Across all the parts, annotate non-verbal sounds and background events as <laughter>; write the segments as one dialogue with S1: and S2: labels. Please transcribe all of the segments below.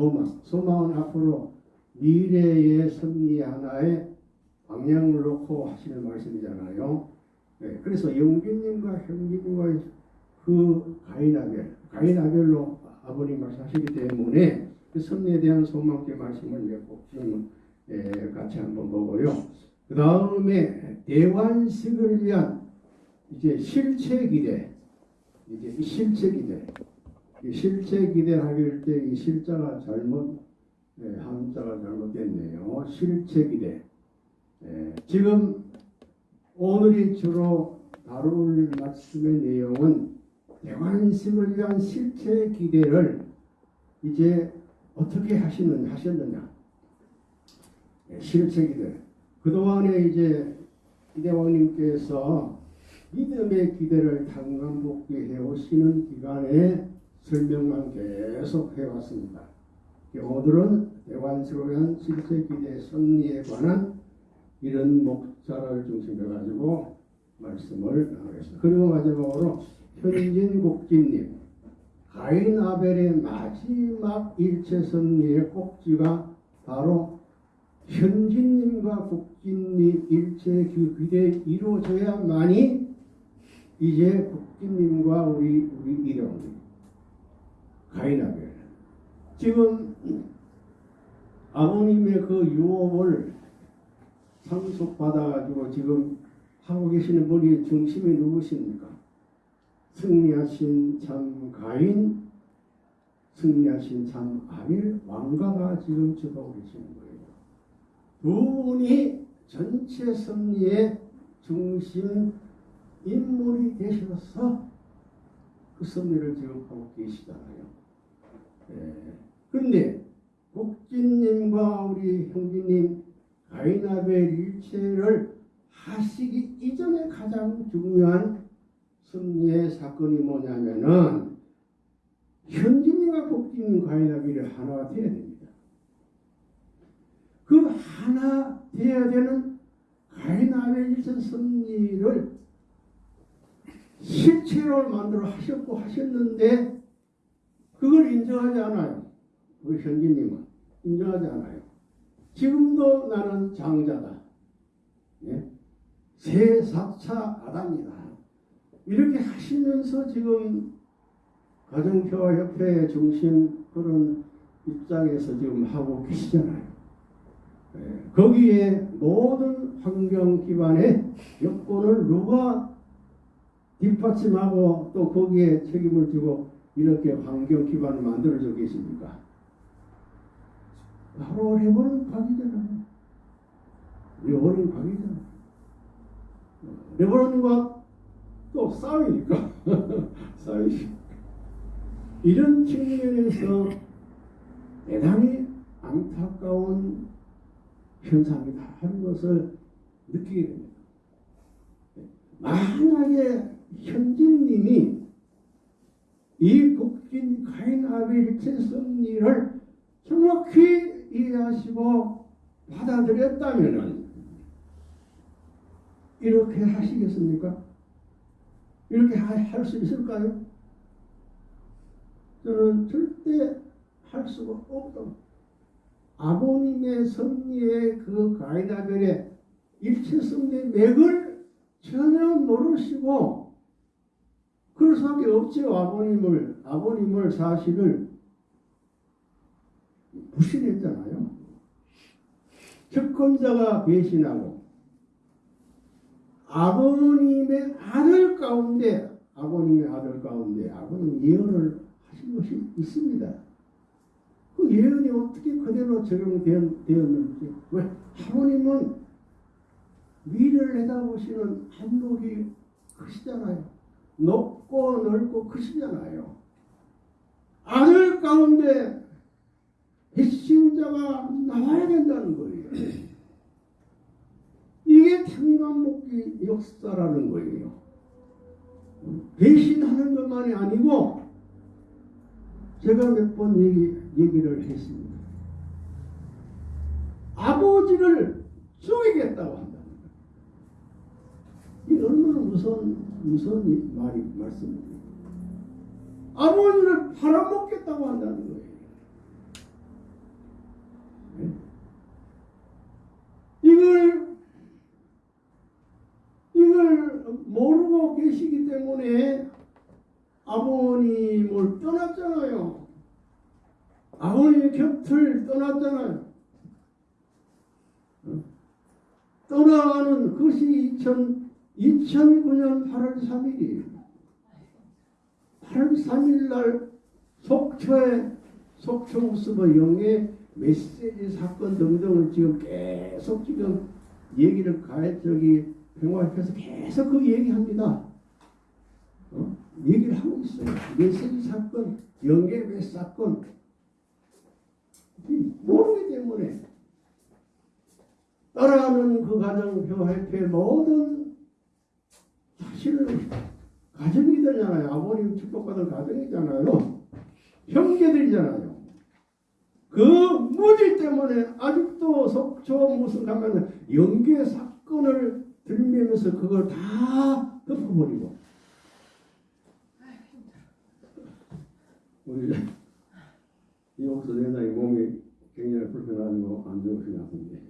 S1: 소망. 소망은 앞으로 미래의 승리 하나의 방향을 놓고 하시는 말씀이잖아요. 네, 그래서 영균님과 형님과의 그 가인아벨, 가인아벨로 아버님 말씀하시기 때문에 그 승리에 대한 소망의 말씀을 지금 예, 같이 한번 보고요. 그 다음에 대관식을 위한 이제 실체 기대, 이제 이 실체 기대, 이 실체 기대하길 때 이 실자가 잘못 예, 한자가 잘못됐네요. 실체 기대. 예, 지금 오늘이 주로 다룰 말씀의 내용은 대관식을 위한 실체 기대를 이제 어떻게 하시는 하셨느냐? 예, 실체 기대. 그동안에 이제 이대왕님께서 믿음의 기대를 당감 복귀해 오시는 기간에 설명만 계속 해왔습니다. 오늘은 실체 기대 승리에 관한 이런 목자를 중심으로 가지고 말씀을 나누겠습니다. 그리고 마지막으로 현진 국진님 가인 아벨의 마지막 일체 승리의 꼭지가 바로 현진님과 국진님 일체 그 기대 이루어져야만이 이제 국진님과 우리 우리 이령 가인 아벨 지금 아버님의 그 유업을 상속받아가지고 지금 하고 계시는 분이 중심이 누구십니까? 승리하신 참 가인, 승리하신 참 아벨 왕가가 지금 주도하고 계시는 거예요. 두 분이 전체 승리의 중심 인물이 되셔서 그 승리를 지금 하고 계시잖아요. 예. 그런데 국진님과 우리 형제님 가인아벨 일체를 하시기 이전에 가장 중요한 승리의 사건이 뭐냐면은 현진이와 복진님 가인아벨이 하나가 되어야 됩니다. 그 하나 되어야 되는 가인아벨 일체 승리를 실체로 만들어 하셨고 하셨는데 그걸 인정하지 않아요. 우리 현진님은 인정하지 않아요. 지금도 나는 장자다. 예? 새 4차 아담이다. 이렇게 하시면서 지금 가정평화협회 중심 그런 입장에서 지금 하고 계시잖아요. 예, 거기에 모든 환경 기반의 여건을 누가 뒷받침하고 또 거기에 책임을 지고 이렇게 환경 기반을 만들어져 계십니까? 바로 레버넌 각이잖아요. 레버넌 각이잖아요. 레버넌과 또 싸우니까 <laughs> 싸우시 이런 측면에서 대단히 안타까운 현상이다 하는 것을 느끼게 됩니다. 만약에 현진님이 이 국진 가인 아벨 일체성리를 정확히 이해하시고 받아들였다면 이렇게 하시겠습니까? 이렇게 할 수 있을까요? 저는 절대 할 수가 없다. 아버님의 섭리의 그 가이다벨의 일체성의 맥을 전혀 모르시고 그럴 수밖에 없죠. 아버님을 아버님을 사실을 부신했잖아요. 채권자가 배신하고 아버님의 아들 가운데 아버님의 아들 가운데 아버님 예언을 하신 것이 있습니다. 그 예언이 어떻게 그대로 적용되었는지 왜 아버님은 미래를 내다보시는 한목이 크시잖아요. 높고 넓고 크시잖아요. 아들 가운데 배신자가 나와야 된다는 거예요. 이게 tan감목기 역사라는 거예요. 배신하는 것만이 아니고 제가 몇 번 얘기, 얘기를 했습니다. 아버지를 죽이겠다고 한다는 거예요. 이 얼마나 무서운, 무슨 말이 말씀입니까? 아버지를 팔아먹겠다고 한다는 거예요. 네? 이걸 이걸 모르고 계시기 때문에 아버님을 떠났잖아요. 아버님 곁을 떠났잖아요. 어? 떠나가는 것이 2009년 8월 3일이에요. 8월 3일 날 속초에 속초 모습의 영의 메시지 사건 등등을 지금 계속 지금 얘기를 가해 저기 평화협회에서 계속 그 얘기합니다. 어? 얘기를 하고 있어요. 메시지 사건, 영계 메시 사건 모르기 때문에 따라가는 그 가정 평화협회 모든 사실은 가정이잖아요. 아버님 축복받은 가정이잖아요. 형제들이잖아요. 그 무지 때문에 아직도 속초 무슨 가면 연계 사건을 들면서 그걸 다 덮어버리고 우리 이옥수 대장이 몸이 굉장히 불편하고 안 좋으신 것 같은데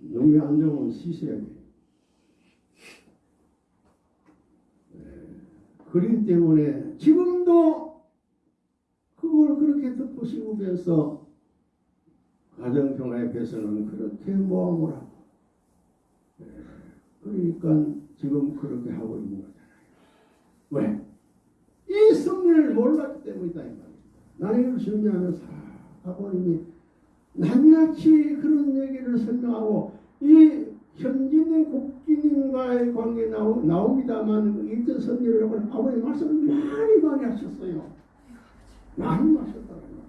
S1: 몸이 안 좋으면 쉬셔야 돼. 그렇기 때문에 지금도 그걸 그렇게 듣고 싶으면서 가정평화협회에서는 그렇게 모함을 하고 예, 그러니까 지금 그렇게 하고 있는 거잖아요. 왜? 이 승리를 몰랐기 때문이다 이 말이야. 나는 이걸 준비하면서 아, 아버님이 낱낱이 그런 얘기를 설명하고 이 현진의 국기님과의 관계 나오, 나옵니다만 일전 선녀를 하고 아버님 말씀을 많이 많이 하셨어요. 많이 하셨더라고요.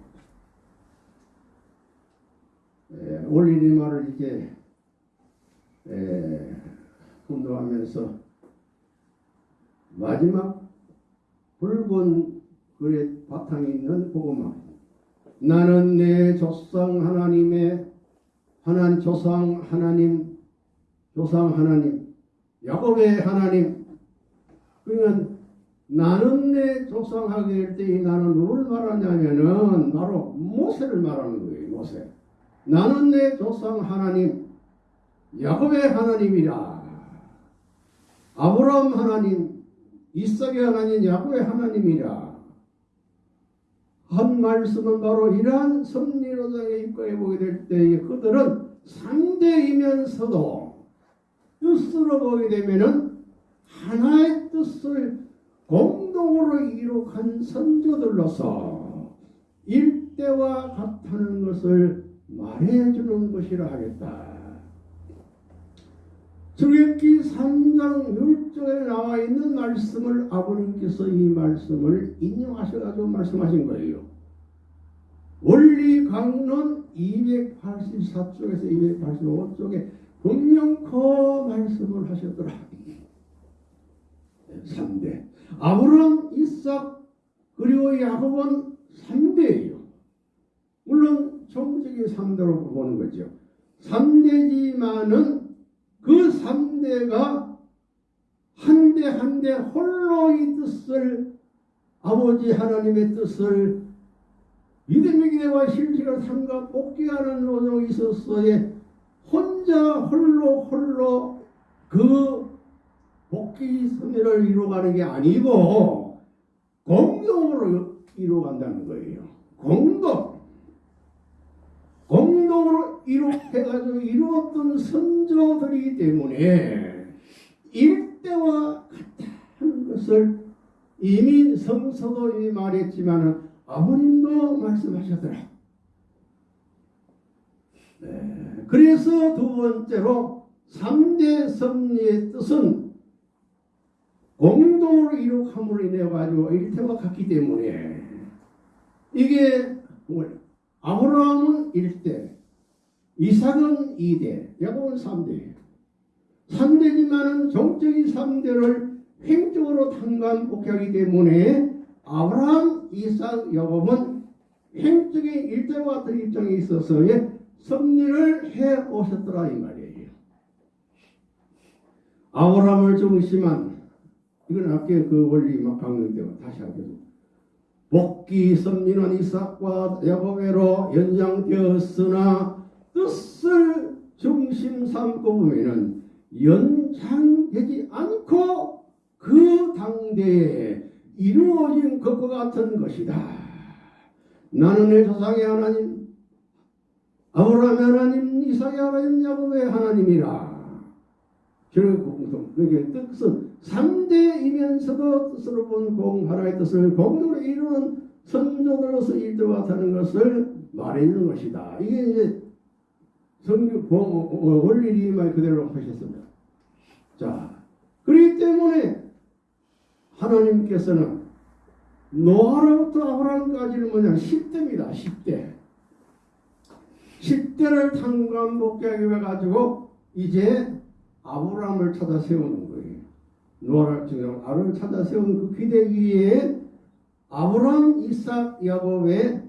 S1: 에, 올리니 말을 이제 에, 훈도하면서 마지막 붉은 글의 바탕에 있는 복음화 나는 내 조상 하나님의 하나님 조상 하나님 조상 하나님 야곱의 하나님 그러니까 나는 내 조상하게 될 때에 나는 누굴 말하냐면은 바로 모세를 말하는 거예요 모세. 나는 내 조상 하나님 야곱의 하나님이라. 아브라함 하나님 이삭의 하나님 야곱의 하나님이라. 한 말씀은 바로 이러한 섭리로장에 입각해 보게 될 때에 그들은 상대이면서도 뜻으로 보게 되면은 하나의 뜻을 공동으로 이룩한 선조들로서 일대와 같다는 것을 말해주는 것이라 하겠다. 출애굽기 3장 1절에 나와 있는 말씀을 아버님께서 이 말씀을 인용하셔가지고 말씀하신 거예요. 원리 강론 284쪽에서 285쪽에 분명코 말씀을 하셨더라. 3대. 아브람, 이삭, 그리고 야곱은 3대예요. 물론 정적인 3대로 보는 거죠. 3대지만은 그 3대가 한 대 한 대 홀로 이 뜻을 아버지 하나님의 뜻을 믿음의 기대와 실질을 삼가 복귀하는 노동이 있었어에 혼자 홀로 홀로 그 복귀 선례를 이루어가는 게 아니고 공동으로 이루어간다는 거예요. 공동. 공동으로 이룩해가지고 이루었던 선조들이기 때문에 일대와 같다는 것을 이미 성서도 이미 말했지만 아버님도 말씀하셨더라. 네. 그래서 두 번째로 3대 섭리의 뜻은 공동으로 이룩함으로 인해 가지고 일태와 같기 때문에 이게 아브라함은 1대, 이삭은 2대, 야곱은 3대. 3대지만은 정적인 3대를 횡적으로 탄감 복하기 때문에 아브라함, 이삭, 야곱은 횡적인 일대와 같은 입장에 있어서의 섭리를 해 오셨더라 이 말이에요. 아브라함을 중심한 이건 아까 그 원리 막때 다시 하겠습니다. 복귀 섭리는 이삭과 야곱에로 연장되었으나 뜻을 중심 삼고 보면은 연장되지 않고 그 당대에 이루어진 것과 같은 것이다. 나는 내 조상의 하나님, 아브라함의 하나님, 이삭의 하나님, 야곱의 하나님이라. 저를 공동, 그게 뜻은 3대이면서도 뜻으로 본 공하나의 뜻을 공으로 이루는 선조들로서 일도와 같다는 것을 말해주는 것이다. 이게 이제 성경 원리리 말 그대로 하셨습니다. 자, 그렇기 때문에 하나님께서는 노아로부터 아브라함까지는 뭐냐 10대입니다. 10대. 10대를 탕감복귀하게 해가지고 이제 아브라함을 찾아 세우는 거예요. 노아를 증명 아브라함을 찾아 세운 그 기대 위에 아브라함, 이삭, 야곱의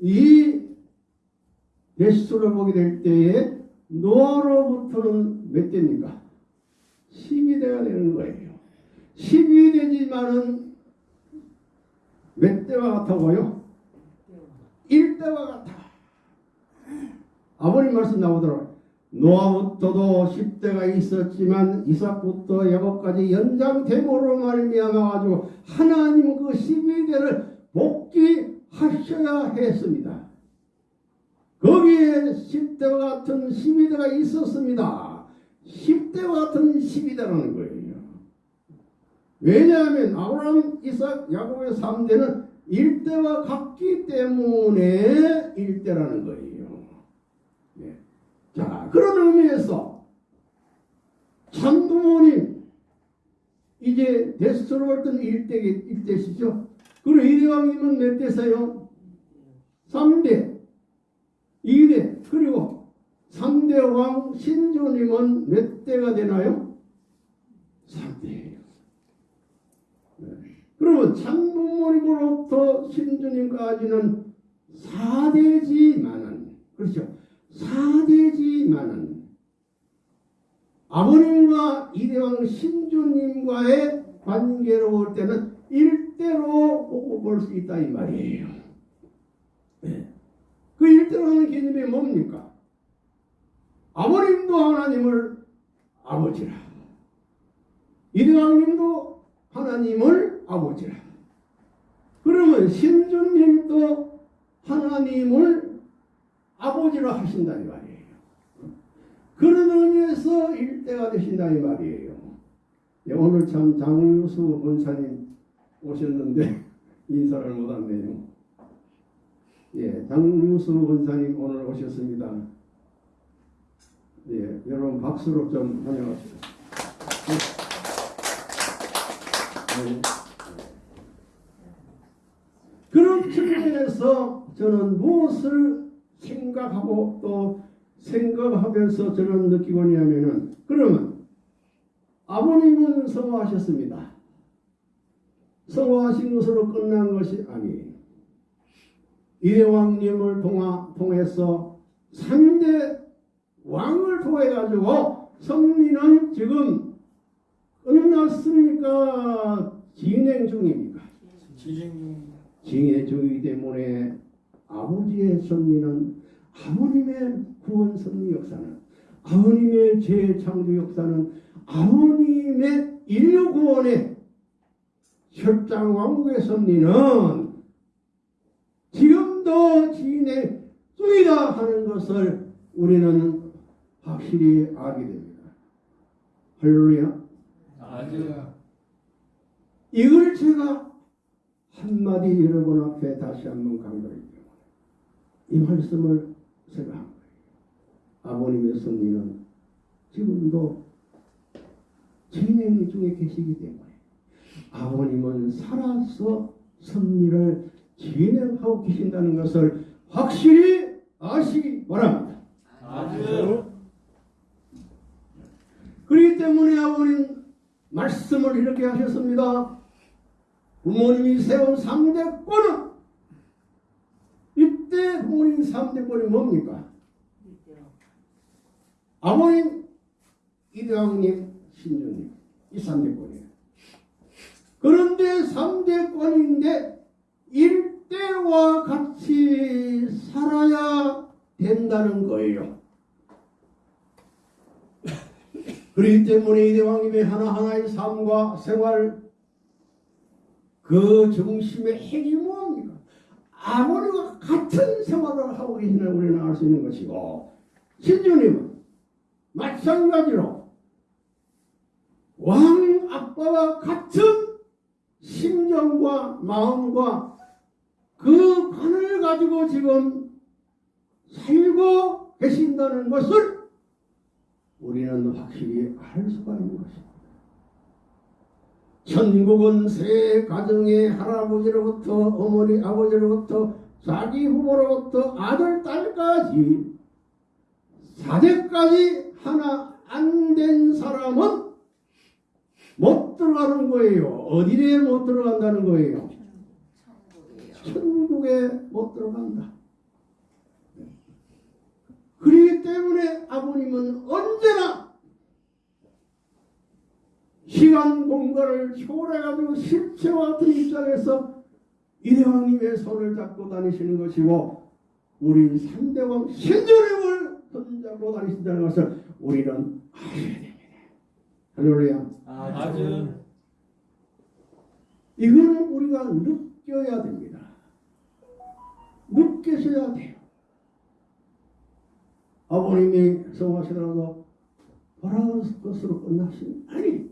S1: 이 베스트를 보게 될 때에 노아로부터는 몇 대입니까? 12대가 되는 거예요. 12대지만은 몇 대와 같아고요? 1대와 같아. 아버님 말씀 나오더라. 노아부터도 10대가 있었지만 이삭부터 야곱까지 연장됨으로 말미암아 가지고 하나님 그 12대를 복귀하셔야 했습니다. 거기에 10대와 같은 12대가 있었습니다. 10대와 같은 12대라는 거예요. 왜냐하면 아브라함, 이삭, 야곱의 3대는 1대와 같기 때문에 1대라는 거예요. 네. 자, 그런 의미에서 참부모님 이제 데스트로 볼땐 1대, 1대시죠. 그리고 이대왕님은 몇 대세요? 3대. 2대. 그리고 3대 왕 신조님은 몇 대가 되나요? 3대예요. 그러면 참부모님으로부터 신주님까지는 4대지만은 그렇죠. 4대지만은 아버님과 이대왕 신주님과의 관계로 볼 때는 일대로 보고 볼 수 있다 이 말이에요. 네. 그 일대라는 개념이 뭡니까? 아버님도 하나님을 아버지라. 이대왕님도 하나님을 아버지라. 그러면 신주님도 하나님을 아버지로 하신다 이 말이에요. 그런 의미에서 일대가 되신다 이 말이에요. 예, 오늘 참 장유수 원사님 오셨는데 <laughs> 인사를 못했네요. 예, 장유수 원사님 오늘 오셨습니다. 예, 여러분 박수로 좀 환영하시죠. 네. 그런 측면에서 저는 무엇을 생각하고 또 생각하면서 저는 느끼고 있냐면은 그러면 아버님은 성화하셨습니다. 성화하신 것으로 끝난 것이 아니에요. 이대왕님을 통하, 통해서 3대 왕을 통해 가지고 성리는 지금 끝났습니까? 진행 중입니까? 진행 중이기 때문에 아버지의 섭리는 아버님의 구원 섭리 역사는 아버님의 재창조 역사는 아버님의 인류 구원의 철장 왕국의 섭리는 지금도 진행 중이다 하는 것을 우리는 확실히 알게 됩니다. 할렐루야. 이걸 제가 한마디 여러분 앞에 다시 한번 강조할게요. 이 말씀을 제가 한 거예요. 아버님의 섭리는 지금도 진행 중에 계시기 때문에 아버님은 살아서 섭리를 진행하고 계신다는 것을 확실히 아시기 바랍니다. 그렇기 때문에 아버님 말씀을 이렇게 하셨습니다. 부모님이 세운 3대권은 이때 부모님 3대권이 뭡니까? 아버님, 이대왕님, 신주님 이 3대권이에요. 그런데 3대권인데 일대와 같이 살아야 된다는 거예요. <laughs> 그렇기 때문에 이대왕님의 하나하나의 삶과 생활 그 중심의 핵이 무엇입니까? 아버지와 같은 생활을 하고 계시는 우리는 알수 있는 것이고 신주님은 마찬가지로 왕 아빠와 같은 심정과 마음과 그 관을 가지고 지금 살고 계신다는 것을 우리는 확실히 알 수가 있는 것입니다. 천국은 세 가정의 할아버지로부터 어머니 아버지로부터 자기 부모로부터 아들 딸까지 사대까지 하나 안 된 사람은 못 들어가는 거예요. 어디에 못 들어간다는 거예요.
S2: 천국에
S1: 못 들어간다. 그렇기 때문에 아버님은 언제나 시간 공간을 초월해가지고 실체와 같은 입장에서 이대왕님의 손을 잡고 다니시는 것이고 우리 삼대왕 신주님을 손잡고 다니신다는 것을 우리는 아셔야 됩니다. 할렐루야.
S3: 아주
S1: 이거는 우리가 느껴야 됩니다. 느끼셔야 돼요. 아버님이 성하시더라도 바라는 것으로 끝나신 아니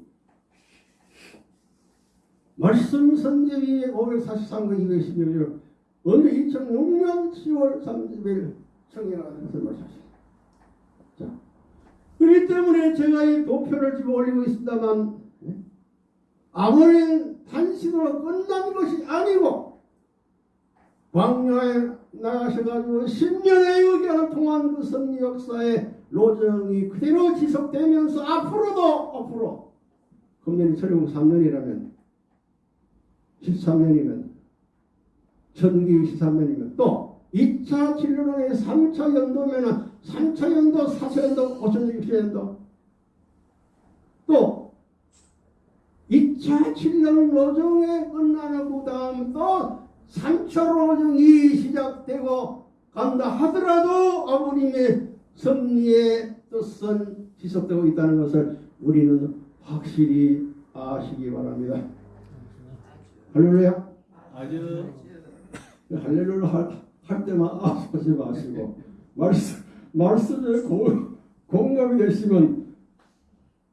S1: 말씀 선제위 543과 216절 언제 2006년 10월 30일 청해가면서 말씀하셨습니다. 자, 그렇기 때문에 제가 이 도표를 지금 올리고 있습니다만 예? 아버님 단신으로 끝난 것이 아니고 광야에 나가셔가지고 10년의 의견을 통한 그 승리 역사의 로정이 그대로 지속되면서 앞으로도 앞으로 금년이 철용 3년이라면 13년이면 전기 13년이면 또 2차 진로론의 3차 연도면은 3차 연도, 4차 연도, 5차 6차 연도 또 2차 칠년 로정에 끝나는 그 다음 또 3차 로정이 시작되고 간다 하더라도 아버님의 섭리의 뜻은 지속되고 있다는 것을 우리는 확실히 아시기 바랍니다. 할렐루야.
S3: 아주
S1: 할렐루야 할, 할 때만 아 하지 마시고 말씀 말씀에 공, 공감이 되시면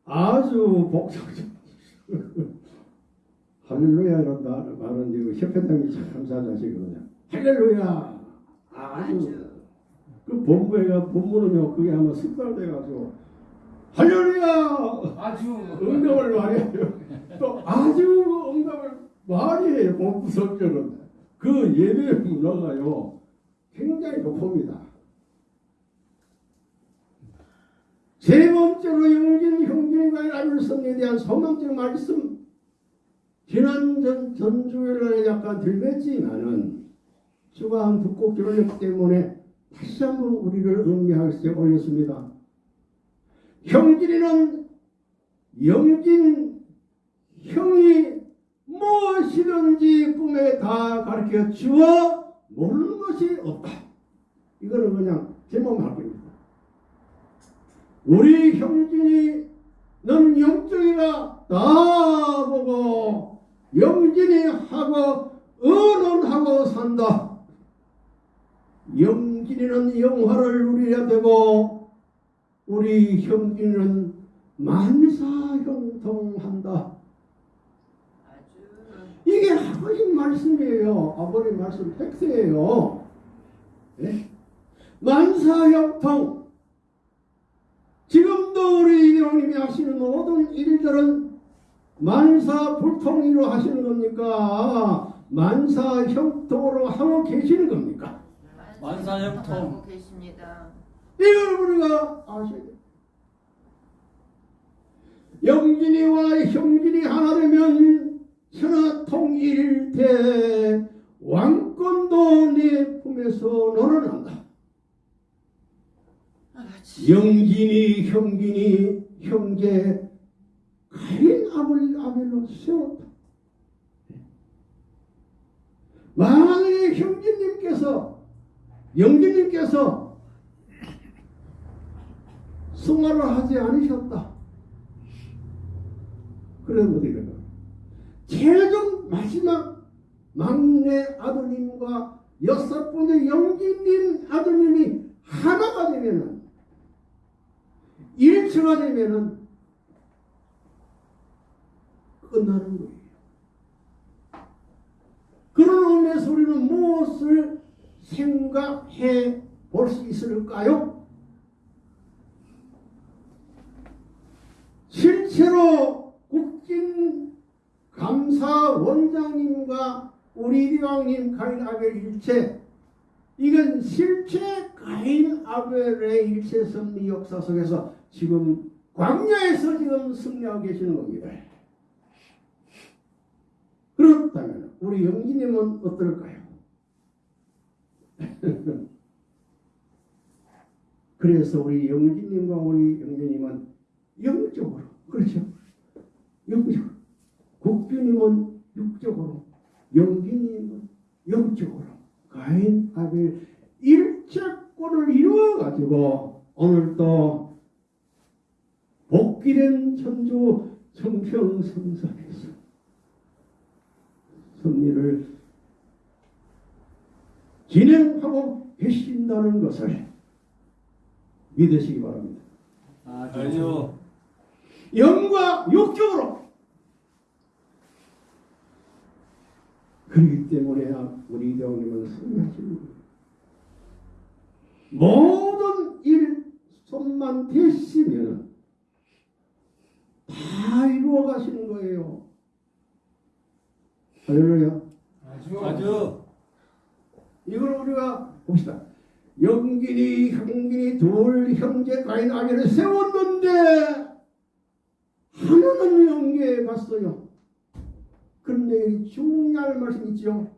S1: 아주 복잡하죠. 할렐루야라는 말- 말은 이거 협회장이 참 감사하시거든요. 할렐루야. 아주
S2: 아주
S1: 그 본부에가 본부는요 그게 아마 습관돼가지고 할렐루야
S3: 아주
S1: 응답을 많이 해요. 또 아주 응답을 많이 해요. 본부 성격은 그 예배 문화가요 굉장히 높습니다. 세 번째로 영진 형제가 알성에 대한 소망적 말씀 지난 전, 전주일날에 약간 들렸지만은 주가 한 두곡 들었기 때문에 다시 한번 우리를 음미하게 올렸습니다. 형진이는 영진 형이 무엇이든지 꿈에 다 가르쳐 주어 모르는 것이 없다. 이거는 그냥 제목만 할 겁니다. 우리 형진이는 영적이가 다 보고 영진이 하고 의논하고 산다. 영진이는 영화를 누려야 되고 우리 형진이는 만사형통한다. 이게 아버님 말씀이에요. 아버님 말씀 팩트예요. 예? 만사형통. 지금도 우리 이대왕님이 하시는 모든 일들은 만사불통으로 하시는 겁니까? 만사형통으로 하고 계시는 겁니까?
S2: 계십니다.
S1: 이걸 우리가 아셔야 돼요. 영진이와 형진이 하나 되면 천하 통일대 왕권도 내 품에서.
S2: 아주
S1: 영진이 형진이 형제 가인 아벨 아벨로 세웠다. 만약에 형제님께서 영진님께서 승화를 하지 않으셨다. 그러면 어떻게 될까? 최종 마지막 막내 아드님과 여섯 번째 영기님 아드님이 하나가 되면은 일체가 되면은 끝나는 거예요. 그런 의미에서 우리는 무엇을 생각해 볼 수 있을까요? 실제로 국진 감사 원장님과 우리 이왕님 가인 아벨 일체 이건 실제 가인 아벨의 일체 승리 역사 속에서 지금 광야에서 지금 승리하고 계시는 겁니다. 그렇다면 우리 영기님은 어떨까요? <laughs> 그래서 우리 영기님과 우리 영기님은 영적으로 그렇죠. 영적으로 국주님은 육적으로 영기님은 영적으로 가인 아벨 일체권을 이루어 가지고 오늘 또 복귀된 천주 청평성산에서 승리를 진행하고 계신다는 것을 믿으시기 바랍니다.
S3: 아주
S1: 영과 육적으로 그렇기 때문에 우리 대원님은 승리하시는 거예요. 모든 일 손만 대시면 다 이루어 가시는 거예요. 할렐루야.
S3: 아주
S1: 이걸 우리가 봅시다. 영gin이 형gin이 둘 형제 가인 아벨을 세웠는데 하나는 영계에 갔어요. 그런데 중요한 말씀 있죠.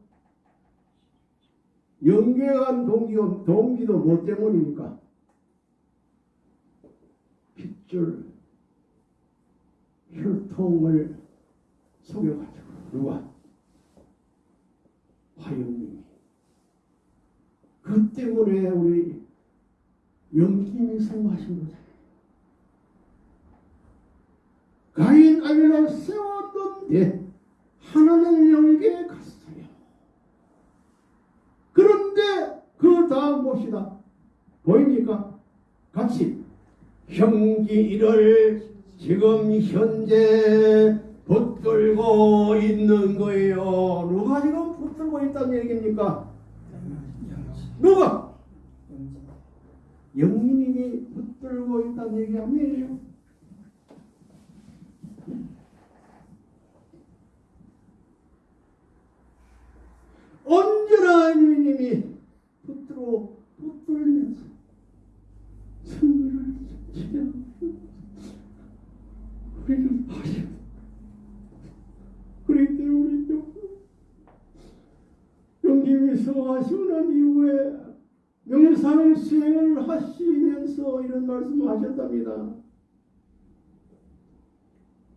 S1: 영계에 간 동기도, 동기도 뭐 때문입니까? 핏줄 혈통을 속여가지고 누가? 화영님이 그 때문에 우리 영김이 성공하신 거잖아요. 가인 아벨을 세웠는데 하나는 영계에 갔어요. 그런데 그 다음 봅시다. 보입니까? 같이 형기를 지금 현재 붙들고 있는 거예요. 누가 지금 붙들고 있다는 얘기입니까? 누가? 영민님이 붙들고 있다는 얘기 아니에요. 언제나 영민님이 붙들어 붙들면서 승리를 지켜 우리를 하셔. 그렇기 때문에 영김이 성하시고 난 이후에 명상 수행을 하시면서 이런 말씀을 하셨답니다.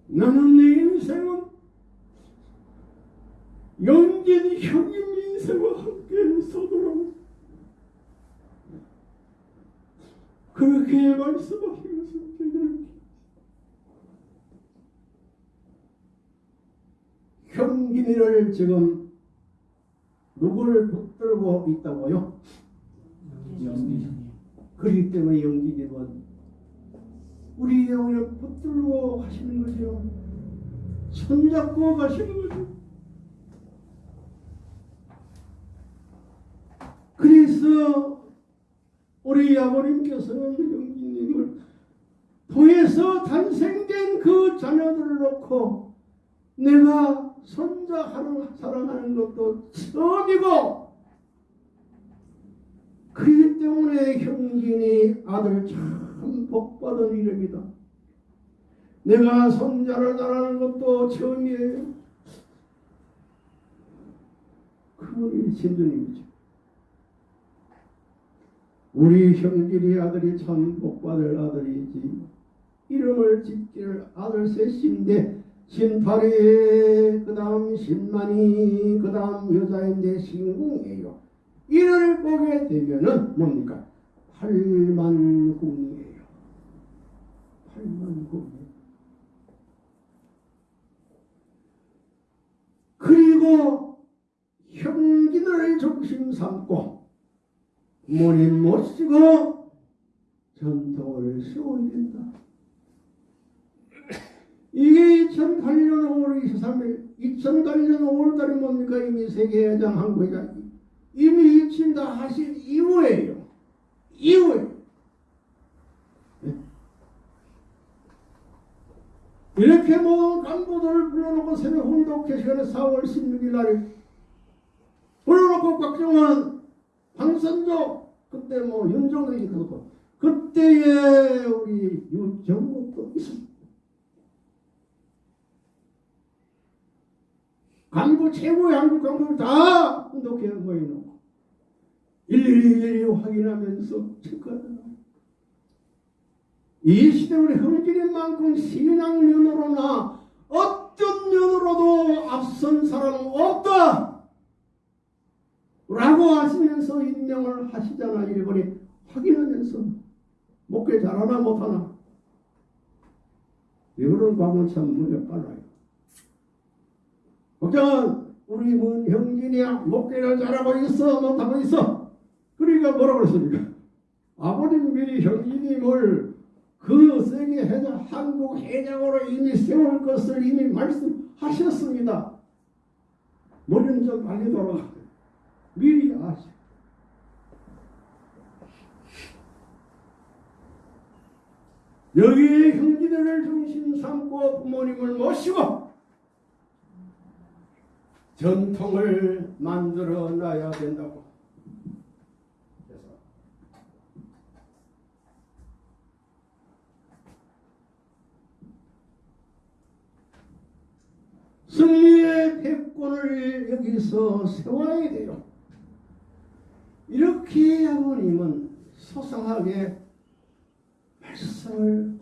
S1: 나는 내 인생은 영진 형님 인생과 함께 서도록 그렇게 말씀하시면서 저희들 형진이를 지금 누구를 붙들고 있다고요? 그렇기 때문에 영기님은 우리 영혼을 붙들고 가시는 거죠. 손잡고 가시는 거죠. 그래서 우리 아버님께서는 영기님을 통해서 탄생된 그 자녀들을 놓고 내가 손자하는 사랑하는 것도 처음이고 그렇기 때문에 형진이 아들 참 복받은 이름이다. 내가 손자를 낳는 것도 처음이에요. 그분이 신주님이죠. 우리 형진이 아들이 참 복받을 아들이지. 이름을 짓기를 아들 셋인데 신파리 그 다음 신만이 그 다음 여자인데 신궁이에요. 이를 보게 되면은 뭡니까? 팔만궁이에요. 팔만궁. 그리고 형제들을 중심 삼고 부 모님 모시고 전통을 세워야 된다. 이게 2008년 5월 23일, 2008년 5월달에 뭡니까? 이미 세계회장 한국회장 이미 이친다 하신 이후에요. 이후에. 네? 이렇게 모든 간부들을 불러놓고 새벽 훈독회 시간에 4월 16일 날에 불러놓고 박정원, 황선조, 그때 뭐 윤종덕이 그렇고 그때에 우리 유정국도 있었습니다. 간부 최고의 한국 간부를 다 훈독회 모여놓고 일일이 확인하면서 체크하더라. 이 시대 우리 흥진인 만큼 신앙 면으로나 어떤 면으로도 앞선 사람은 없다. 라고 하시면서 임명을 하시잖아. 일본이 확인하면서 목회 잘하나 못하나. 이거는 과거 참 눈에 빨라요. 걱정은 우리 문 형진이야 목회를 잘하고 있어 못하고 있어. 그러니까 뭐라고 그랬습니까? 아버님 미리 형진이 뭘그 세계 회장 한국 회장으로 이미 세울 것을 이미 말씀하셨습니다. 머리는 좀 빨리 돌아가. 미리 아시. 여기에 형제들을 중심 삼고 부모님을 모시고 전통을 만들어 놔야 된다고. 그래서 승리의 패권을 여기서 세워야 돼요. 이렇게 아버님은 소상하게 말씀을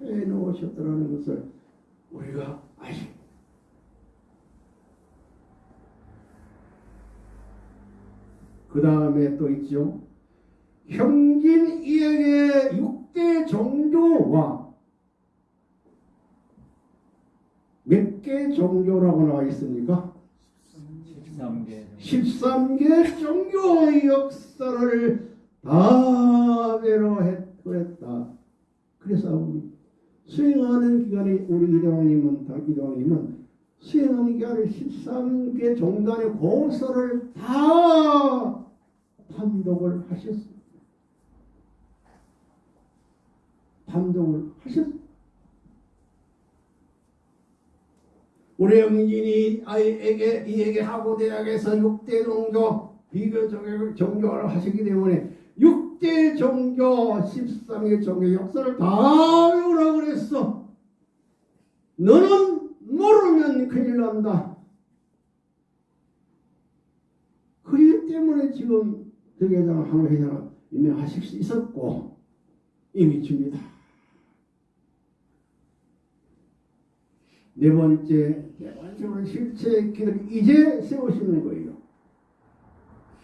S1: 해 놓으셨다는 것을 우리가 아시. 그 다음에 또 있죠. 형진 이에게 육대 종교와 몇 개 종교라고 나와 있습니까?
S3: 13개.
S1: 13개 종교의 역사를 다 배로했다. 그래서 우리 수행하는 기간이 우리 이대왕님은 다 이대왕님은 수행하는 기간에 13개 종단의 고서를 다 판독을 하셨습니다. 판독을 하셨습니다. 우리 영진이 아이에게 이에게 하고 대학에서 6대 종교 비교 종교, 종교를 하시기 때문에 6대 종교 13개 종교 역사를 다 외우라 그랬어. 너는 모르면 큰일 난다. 그렇기 때문에 지금 대개장 한국회장은 임명하실 수 있었고 이미 줍니다. 네 번째, 네 번째로 실체 기를 이제 세우시는 거예요.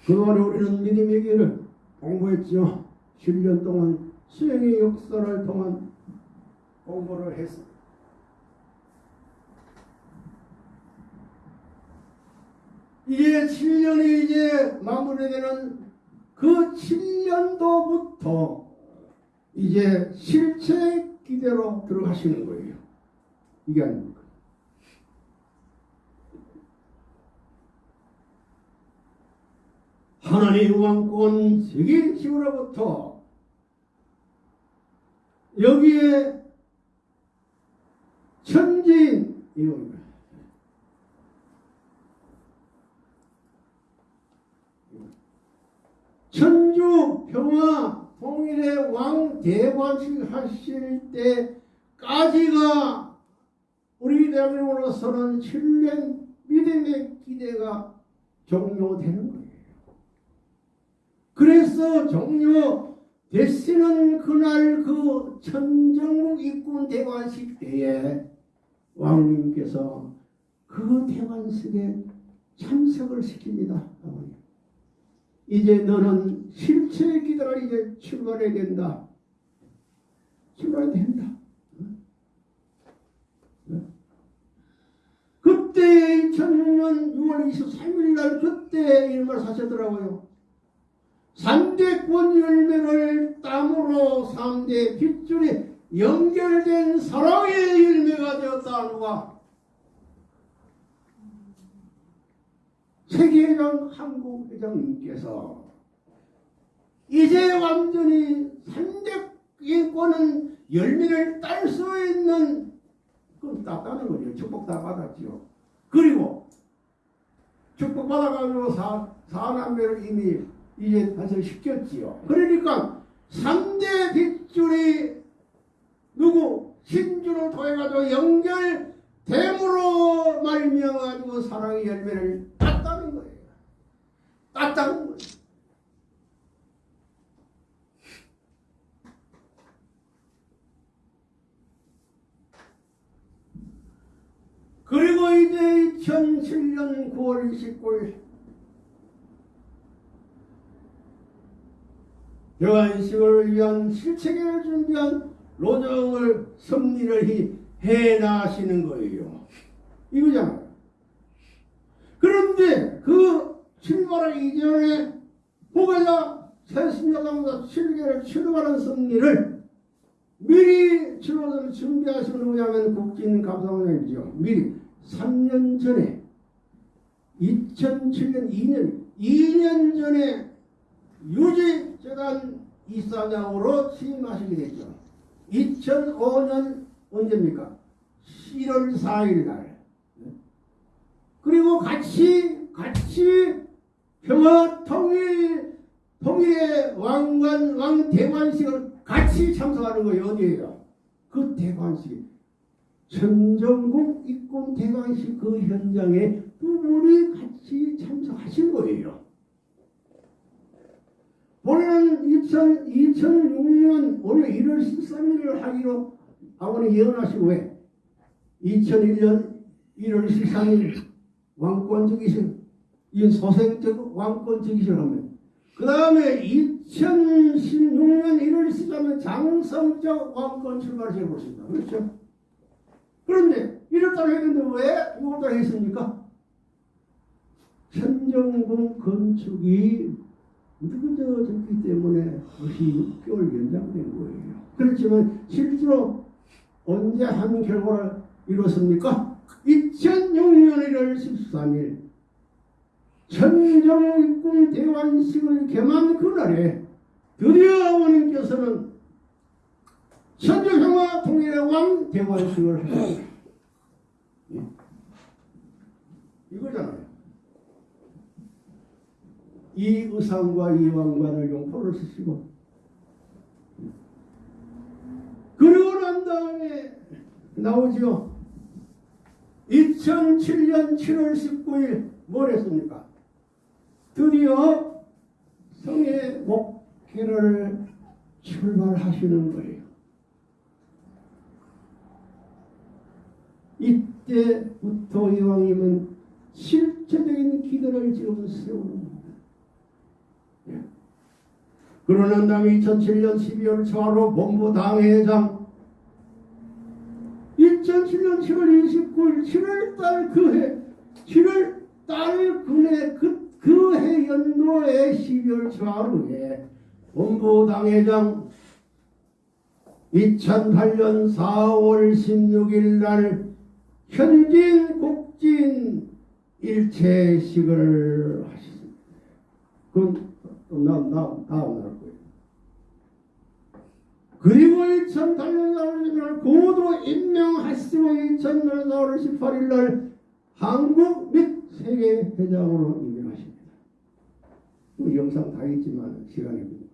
S1: 그동안 우리는 믿음의 길을 공부했죠. 7년 동안 수행의 역사를 통한 공부를 했습니다. 이제 7년이 이제 마무리되는 그 7년도부터 이제 실체 기대로 들어가시는 거예요. 이게 아닙니까? 하나님 왕권 세계 지구로부터 여기에 천지인 이겁니다. 천주 평화 통일의 왕 대관식 하실 때까지가 우리 대한민국으로서는 7년 믿음의 기대가 종료되는 거예요. 그래서 종료 되시는 그날 그 천정국 입군 대관식 때에 왕님께서 그 대관식에 참석을 시킵니다. 이제 너는 실체의 기도가 이제 출발해야 된다. 출발해야 된다. 그때 그때 2006년 6월 23일 날 그때 이름을 사셨더라고요. 3대 권 열매를 땀으로 3대 빗줄이 연결된 사랑의 열매가 되었다 누가 세계회장 한국회장님께서 이제 완전히 3대 권은 열매를 딸 수 있는 그건 땄다는 거죠. 축복 다 받았지요. 그리고 축복 받아가지고 사, 사남매를 이미 이제 다시 시켰지요. 그러니까 3대 빗줄이 누구 신주로 통해가지고 연결됨으로 말미암아가지고 사랑의 열매를 땄다는 거예요. 땄다는 거예요. 그리고 이제 2007년 9월 29일 여한식을 위한 실체계를 준비한 로정을 섭리를 해 나시는 거예요. 이거잖아요. 그런데 그 출발하기 이전에 후계자 새신자당보다 7개를 출발한 섭리를 미리 출발을 준비하시는 뭐냐면 국진 감사원장이죠. 미리 3년 전에 2007년 2년 2년 전에 유지 재단 이사장으로 취임하시게 됐죠. 2005년 언제입니까? 7월 4일 날. 그리고 같이 같이 평화 통일 통일의 왕관 왕 대관식을 같이 참석하는 거예요. 어디에요? 그 대관식. 천정국 입군 대관식 그 현장에 두 분이 같이 참석하신 거예요. 원래는 2000, 2006년 원래 1월 13일을 하기로 아버님 예언하시고 왜? 2001년 1월 13일 왕권적이신 이 소생적 왕권적이신 하면 그 다음에 2016년 1월 13일 장성적 왕권 출발시켜 보십니다. 그렇죠? 그런데 1월달 했는데 왜 6월달 했습니까? 천정궁 건축이 늦어졌기 때문에 그것이 6개월 연장된 거예요. 그렇지만 실제로 언제 한 결과를 이뤘습니까? 2006년 1월 13일 천정육군 대관식을 개만 그날에 드디어 아버님께서는 천정평화 통일의 왕 대관식을 하셨어요. 예. 이거잖아요. 이 의상과 이 왕관을 용포를 쓰시고 그리고 난 다음에 나오지요. 2007년 7월 19일 뭘 했습니까? 드디어 성의 목회를 출발하시는 거예요. 이때부터 이왕님은 실제적인 기도를 지금 세우는 겁니다. 예. 그러는 다음에 2007년 12월 초하루 본부 당회장 2007년 7월 29일 7월달 그해 7월달 그해 그, 그해 연도에 12월 초하루에 본부 당회장 2008년 4월 16일 날 현진 국진 일체식을 하셨습니다. 나, 나, 날 거예요. 그리고 2008년 4월 1일 고도 임명하시고 2008년 4월 18일 날 한국 및 세계 회장으로 임명하십니다. 그 영상 다 있지만 시간이 없으니까.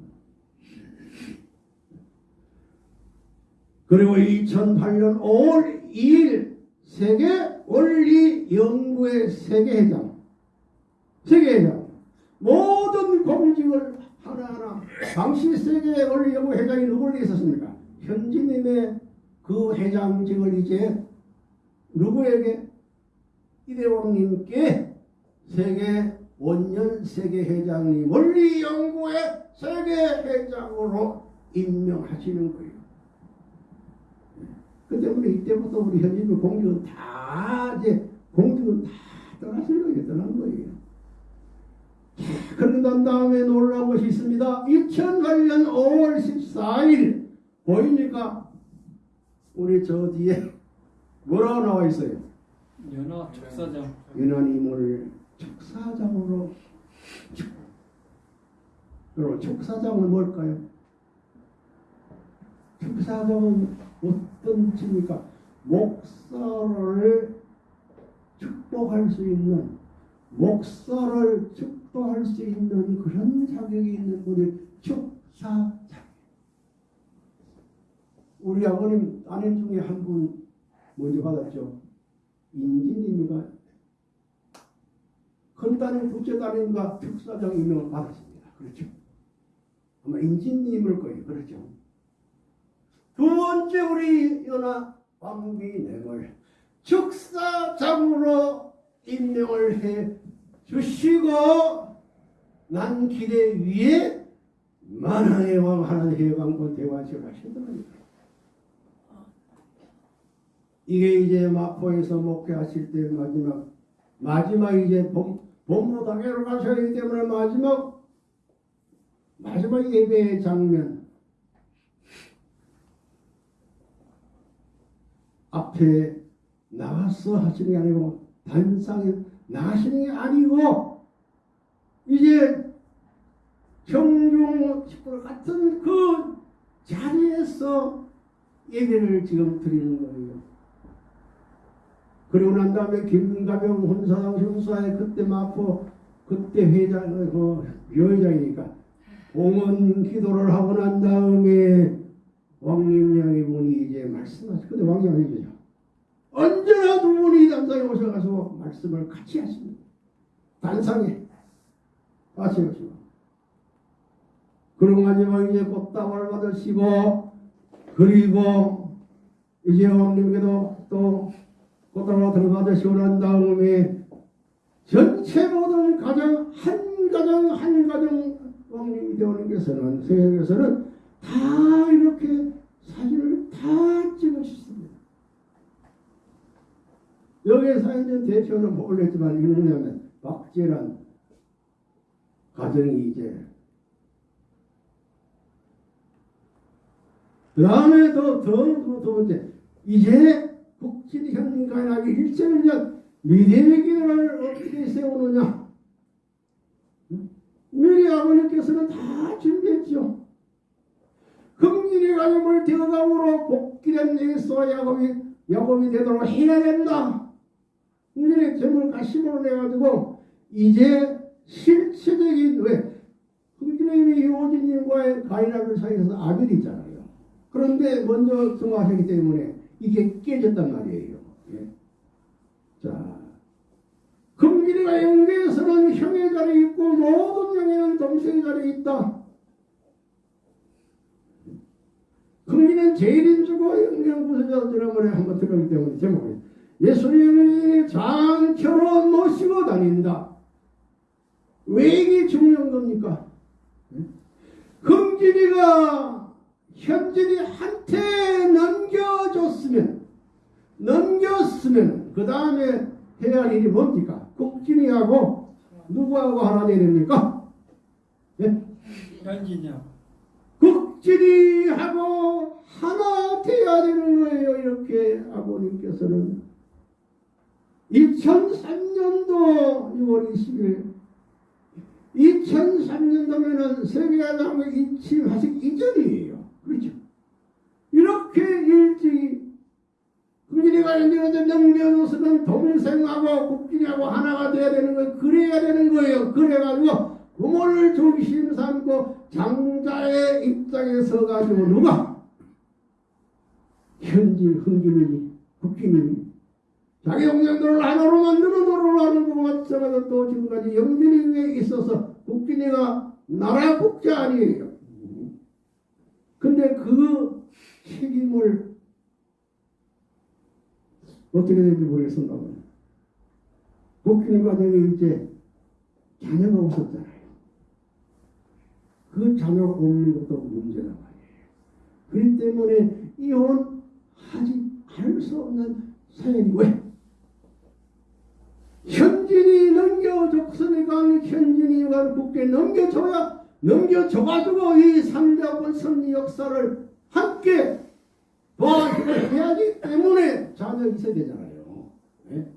S1: 그리고 2008년 5월 2일 세계 원리 연구회 세계회장 세계회장 모든 공직을 하나하나 당시 세계 원리 연구 회장이 누구를 있었습니까? 현지님의 그 회장직을 이제 누구에게 이대왕님께 세계 원년 세계회장님 원리 연구회 세계회장으로 임명하시는 거예요. 그 때문에 이때부터 우리 현지인 공직은 다 이제 공직은 다 떠났어요. 떠난 거예요. 난 다음에 놀라운 것이 있습니다. 2008년 5월 14일 보입니까? 우리 저 뒤에 뭐라고 나와 있어요?
S3: 연화 촉사장
S1: 유난임을 촉사장으로 축. 여러분 촉사장은 뭘까요? 촉사장은 어떤 집입니까? 목사를 축복할 수 있는 목사를 축 복할 수 있는 그런 자격이 있는 분이 축사장. 우리 아버님 아내 중에 한 분 먼저 받았죠. 인진입니까? 큰 따님, 둘째 따님과 특사장 임명을 받았습니다. 그렇죠? 아마 인진님일 거예요. 그렇죠? 두 번째 우리 연하 왕비nem을 축사장으로 임명을 해 주시고 난 기대 위에 만왕의 왕 하나님 해방권 대화시를 하신답니다. 이게 이제 마포에서 목회하실 때 마지막 마지막 이제 본, 본부 당회로 가셔야 하기 때문에 마지막 마지막 예배의 장면 앞에 나와서 하시는 게 아니고 단상에 나가시는 게 아니고 이제 경중 식구 같은 그 자리에서 예배를 지금 드리는 거예요. 그리고 난 다음에 김가병 혼사당 형사의 그때 마포 그때 회장 그 여회장이니까 공원 기도를 하고 난 다음에 왕님양이 분이 이제 말씀하시 근데 아니죠. 언제나 두 분이 단상에 오셔가지고 말씀을 같이 하십니다. 단상에 같이 하시고 그리고 마지막 이제 꽃다발 받으시고 그리고 이제 왕님께도 또 꽃다발 들어받으시고 난 다음에 전체 모든 가정 한 가정 한 가정 왕님이 되어님께서는 세계에서는 다 이렇게 사진을 다 찍으셨습니다. 여기에 사진 대표는 못 올렸지만 이는 뭐냐면 박재란 가정이 이제 그 다음에 더더두 번째 이제 국진 현가인하게 일천을 위한 미래의 길을 어떻게 세우느냐 미리 아버님께서는 다 준비했죠. 금일의 가정을 대감으로 복귀된 예수와 야곱이 야곱이 되도록 해야 된다. 금일의 점을 가심으로 내가지고 이제 실체적인 왜 금일의 요진님과의 가인아벨 사이에서 아벨이 있잖아요. 그런데 먼저 승화하기 때문에 이게 깨졌단 말이에요. 예. 자, 금길이가 영계에서는 형의 자리에 있고 모든 영에는 동생의 자리에 있다. 금기는 제일인 주고 영경 부서져 지난번에 한번 들었기 때문에 제목이 예수님이 장처럼 모시고 다닌다. 왜 이게 중요한 겁니까? 금진이가 현진이한테 넘겨줬으면 넘겼으면 그 다음에 해야 할 일이 뭡니까? 국진이하고 누구하고 하나 돼야 됩니까? 예?
S3: 현진이요
S1: 국진이하고 하나 돼야 되는 거예요. 이렇게 아버님께서는 2003년도 6월 20일 2003년도면은 세계야당을 인침하시기 이전이에요. 그렇죠? 이렇게 일찍 국민이가 연결해서 넘겨놓으면 동생하고 국진이하고 하나가 돼야 되는 거예요. 그래야 되는 거예요. 그래가지고 부모를 중심 삼고 장자의 입장에 서가지고 누가 현질 흥기님이 국기님이 자기 동생들을 하나로 만드는 노릇을 하는 것 마찬가지로 또 지금까지 영진이 위에 있어서 국진이가 나라 국자 아니에요. 근데 그 책임을 어떻게 될지 모르겠습니다. 국진이 가정에 이제 자녀가 없었잖아요. 그 자녀가 없는 것도 문제란 말이에요. 그렇기 때문에 이혼하지 할수 없는 사연이 왜? 현진이 넘겨줬으니까 현진이가 국게 넘겨줘야 넘겨줘가지고 이 삼대권 선리 역사를 함께 도와줘야 하기 때문에 자녀 있어야 되잖아요. 예?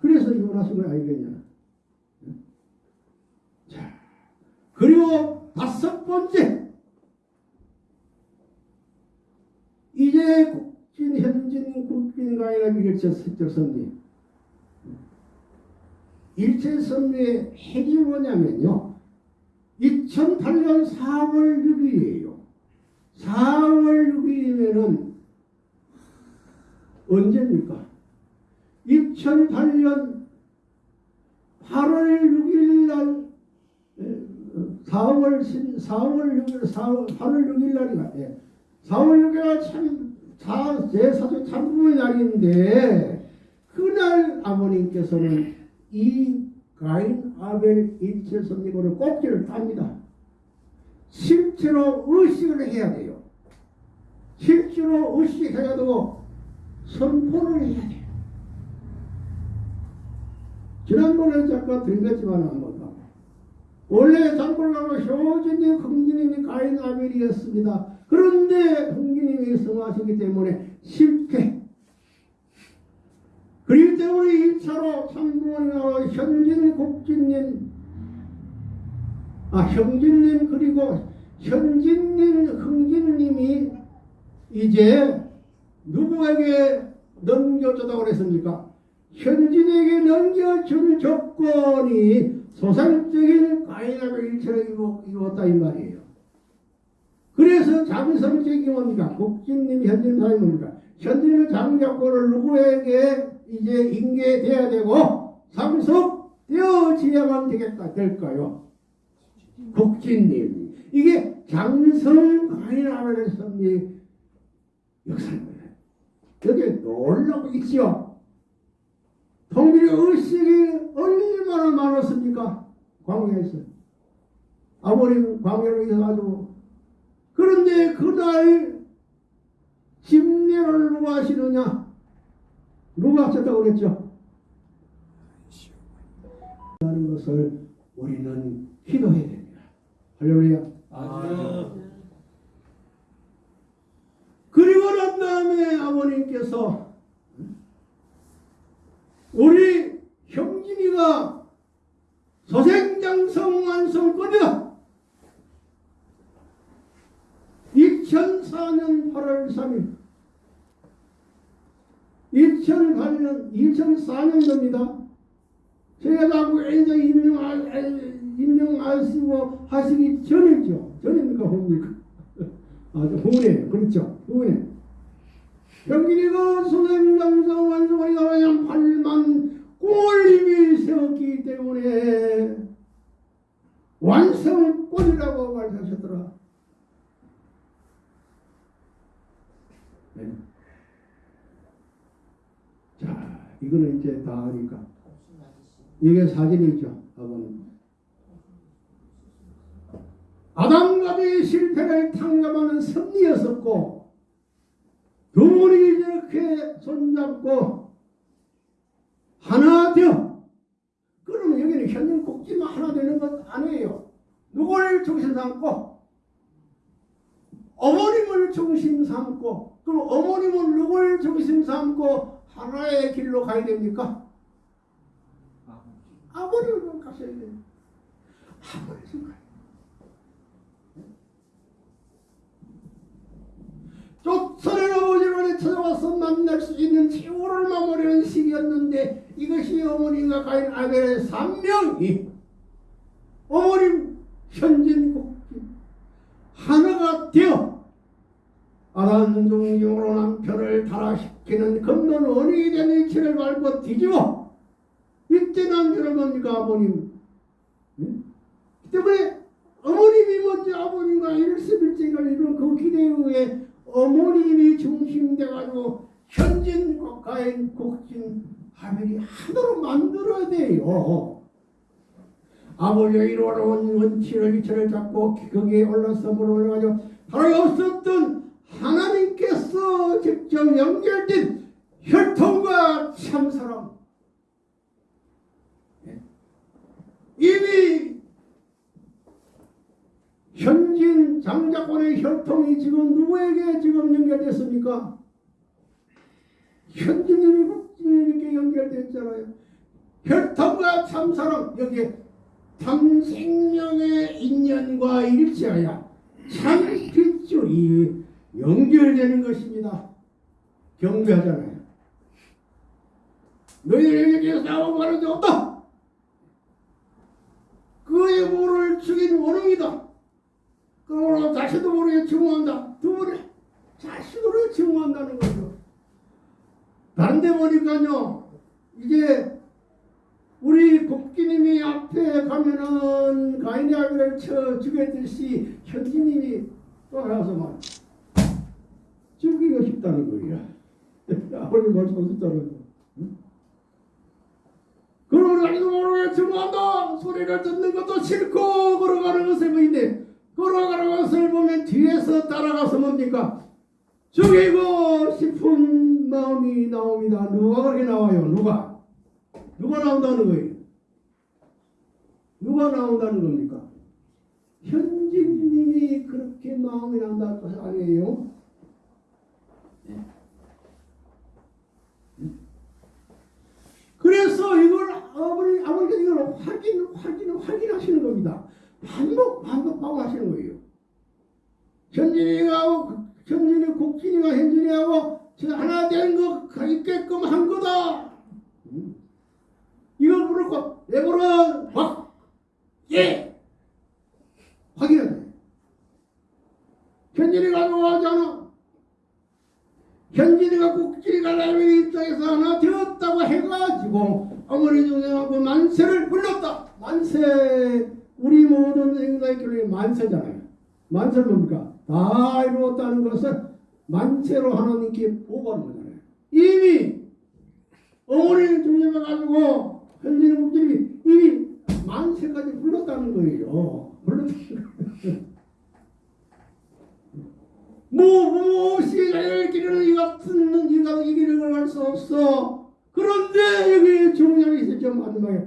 S1: 그래서 이혼하신 거 아니겠냐. 예? 자, 그리고 다섯 번째 이제 국진 현진 국빈가이나 일체 서적 선리 일체 선리의 핵이 뭐냐면요. 2008년 4월 6일이에요. 4월 6일이면은 언제입니까? 2008년 8월 6일 날 4월 4월 6일 4월 8월 6일 날인가? 예. 4월 6일가 참, 사, 제 사주 참부의 날인데, 그날 아버님께서는 이 가인 아벨 일체 선리고를 꼭지를 땁니다. 실제로 의식을 해야 돼요. 실제로 의식해야 되고, 선포를 해야 돼요. 지난번에 잠깐 들렸지만 한번 봐. 원래 장골가고 효진님, 흥진님이 가인 아벨이었습니다. 그런데 흥기님이 성하시기 때문에 실패. 그렇기 때문에 1차로 참부원이나 현진 국진님, 아 형진님 그리고 현진님, 흥진님이 이제 누구에게 넘겨주다고 그랬습니까? 현진에게 넘겨줄 조건이 소상적인 가인함의 일처를 이루었다 이 말이에요. 그래서 자비성책이 뭡니까? 국진님, 현진 사이 뭡니까? 현진의 장작권을 누구에게 이제 인계돼야 되고 상속되어지야만 되겠다 될까요? 국진님. 이게 장성관이라는 성리 역사입니다. 여기 놀라고 있지요. 통일의 의식이 얼마나 많았습니까? 광야에서. 아버님 광야로 있어가지고 그런데 그날 집례를 누가 하시느냐? 누가 하셨다고 그랬죠? 하는 것을 우리는 기도해야 됩니다. 할렐루야.
S3: 아주
S1: 그리고 난 다음에 아버님께서 우리 형진이가 소생장성 완성권이다. 2004년 8월 3일 2008년 2004년도입니다. 제가 나고 이제 임명하, 임명하시고 하시기 전이죠. 전입니까? 후입니까? <laughs> 아, 후네. 그렇죠. 후네. 경기리가 소생장성 완성이 나와야 8만 꼴림이 세웠기 때문에 완성권이라고 말하셨더라. 네. 자, 이거는 이제 다 하니까. 이게 사진이죠, 아버님. 아담과의 실패를 탕감하는 섭리였었고, 두 분이 이렇게 손잡고 하나 되어. 그러면 여기는 현재 국지만 하나 되는 것 아니에요. 누구를 중심 삼고, 어머님을 중심 삼고, 그럼 어머님은 누구를 중심 삼고 하나의 길로 가야 됩니까? 아버님을 가셔야 돼요. 아버님 가요. 조선의 아버지를 찾아와서 만날 수 있는 최후를 마무리하는 시기였는데 이것이 어머님과 가인 아벨의 산명이 어머님 현진국기 하나가 되어 아란중용으로 남편을 타락시 키는 금론 원인이 된 일체를 밟고 뒤집어 이때 남편은 뭡니까 아버님 예? 때문에 어머님이 먼저 아버님과 일십일제가 이런 그 기대 후에 어머님이 중심돼가지고 현진 국가인 국진 하멜이 하도록 만들어야 돼요. 아버지가 이루어놓은 원치를 이치를 잡고 거기에 올라섬을 올라가지고 바로 없었던 하나님께서 직접 연결된 혈통과 참사랑 이미 현진 장자권의 혈통이 지금 누구에게 지금 연결됐습니까? 현진님이 국진님에게 연결됐잖아요. 혈통과 참사랑 여기에 참 생명의 인연과 일치하여 참 핏줄이 연결되는 것입니다. 경배하잖아요. 너희들에게 싸우고 말하지 없다. 그의 모를 죽인 원웅이다. 그러므로 자신도 모르게 증오한다. 두 분이 자신으로 증오한다는 거죠. 다른 데 보니까요. 이제 우리 국기님이 앞에 가면은 가인의 아비를 쳐 죽였듯이 현지님이 또 나와서 막 싶다는 거예요. <laughs> 아버님 말씀하셨잖아요. 응? 자기도 모르게 증오한다. 소리를 듣는 것도 싫고 걸어가는 것을 보이는데 걸어가는 것을 보면 뒤에서 따라가서 뭡니까? 죽이고 싶은 마음이 나옵니다. 누가 그렇게 나와요? 누가? 누가 나온다는 거예요? 누가 나온다는 겁니까? 현직님이 그렇게 마음이 난다는 것 아니에요? 그래서 이걸 아버지 아버지가 이걸 확인 확인 확인하시는 겁니다. 반복 반복하고 하시는 거예요. 현진이하고 현진이 국진이가 현진이하고 저 하나 된 거 있게끔 한 거다. 음. 이걸 부르고 내버려 확 예. 확인해. 현진이가 좋아하잖아. 현진이가 국진이가 나의 입장에서 하나 되었다고 해가지고 어머니 중생하고 만세를 불렀다. 만세 우리 모든 결론이 만세잖아요. 만세는 뭡니까? 다 이루었다는 것을 만세로 하나님께 보고하는 거잖아요. 이미 어머니 중생해가지고 현진이 국진이 이미 만세까지 불렀다는 거예요. 불렀다는 거예요. 뭐, 무엇이 자연의 길에는 이 같은, 이 같은 이 길을 갈수 없어. 그런데 여기 중요한 게 있죠. 마지막에.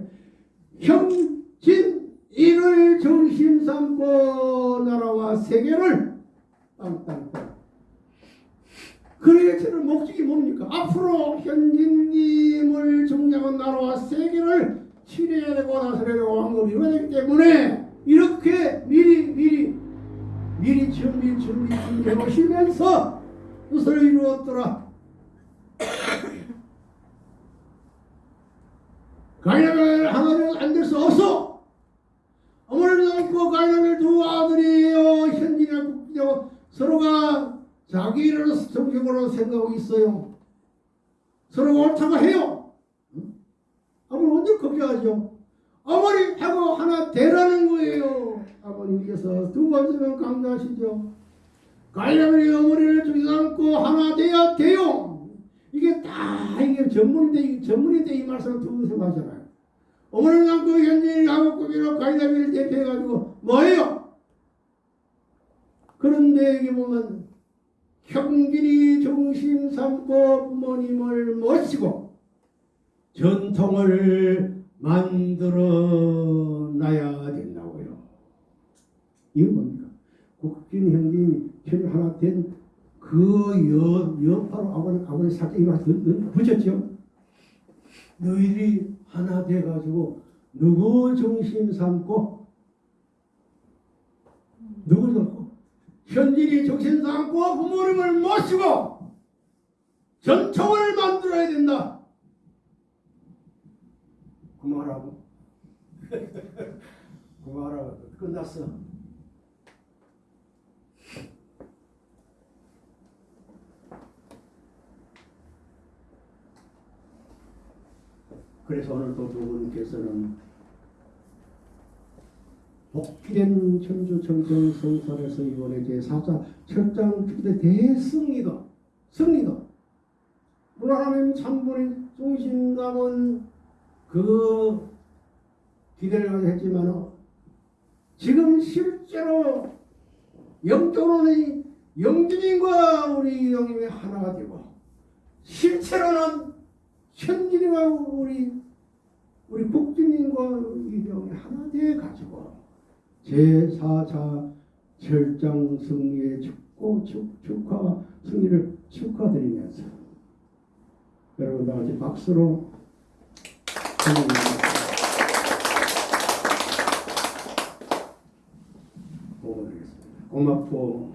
S1: 형진, 이를 중심 삼고 나라와 세계를 땅땅땅. 그러게 저는 목적이 뭡니까? 앞으로 현진님을 중요한 나라와 세계를 치료해야 되고 나서야 되고 한걸 이루어야 되기 때문에 이렇게 미리 미리 미리 준비 준비 준비해 오시면서 뜻을 이루었더라. 가인을 하나는 안 될 수 없어. 어머니를 낳고 가인을 두 아들이에요. 현진이와 국기하고 서로가 자기를 정식으로 생각하고 있어요. 서로가 옳다고 해요. 응? 아버님 언제 걱정하죠? 어머니 하고 하나 되라는 거예요. 아버님께서 두 번째는 강조하시죠. 가인이 어머니를 죽이지 않고 하나 돼야 돼요. 이게 다 이게 전문인데 전문인데 이 말씀을 두 번씩 하잖아요. 어머니를 낳고 현진이 가복국이로 가인을 대표해가지고 뭐예요? 그런데 여기 보면 형진이 중심 삼고 부모님을 모시고 전통을 만들어 놔야. 이건 뭡니까? 국진 형진이 혈 하나 된 그 여파로 아버님 아버님 살짝 이 말씀 붙였죠. 너희들이 하나 돼가지고 누구 중심 삼고 누구 삼고 현진이 중심 삼고 부모님을 모시고 전통을 만들어야 된다. 그만하고 <laughs> 그만하고 끝났어. 그래서 오늘 또 두 분께서는 복귀된 천주 청정 성산에서 이번에 제4차 철장 대승리다. 승리다. 물론 하나님 참분의 중심감은 그 기대를 했지만 지금 실제로 영적으로는 영준님과 우리 영님이 하나가 되고 실제로는 현진이와 우리 우리 국주님과 이병이 하나 돼 가지고 제4차 절장 승리의 축구 축, 축하 승리를 축하드리면서 여러분 다 같이 박수로. 고맙고